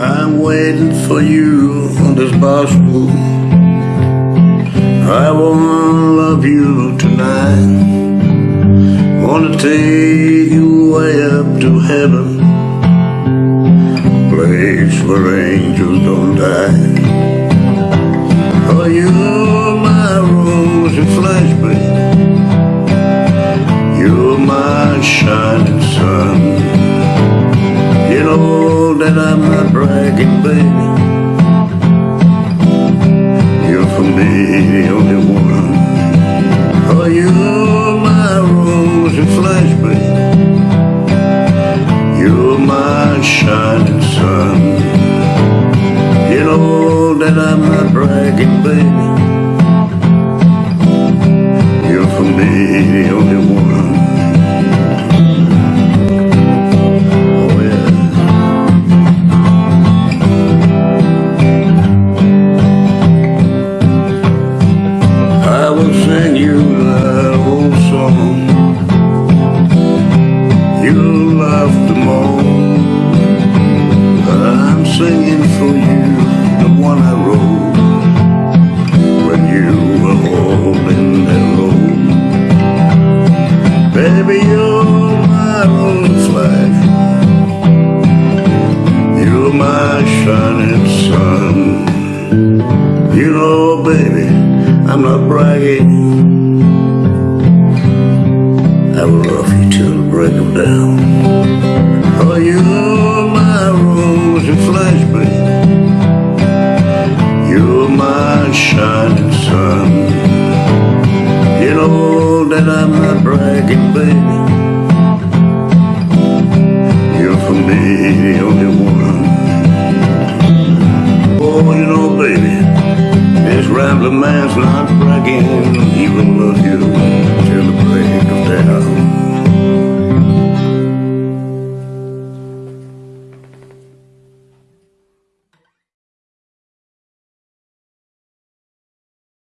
I'm waiting for you on this bar stool. I wanna love you tonight. Wanna take you way up to heaven. Place where angels don't die. Oh, you're my rose and flesh, babe. Not bragging, baby. You're for me the only one. Oh, you're my rose and flesh, baby. You're my shining sun. You know that I'm not bragging, baby. You're for me the only one. Sing you that old song. You love the most. I'm singing for you the one I wrote when you were holding that road. Baby, you're my own flash. You're my shining sun. You know, baby, I'm not bragging. I will love you till the break of dawn. Oh, you're my rose and flesh, baby. You're my shining sun. You know that I'm not bragging, baby. You're for me baby, this rambling man's not bragging. He will love you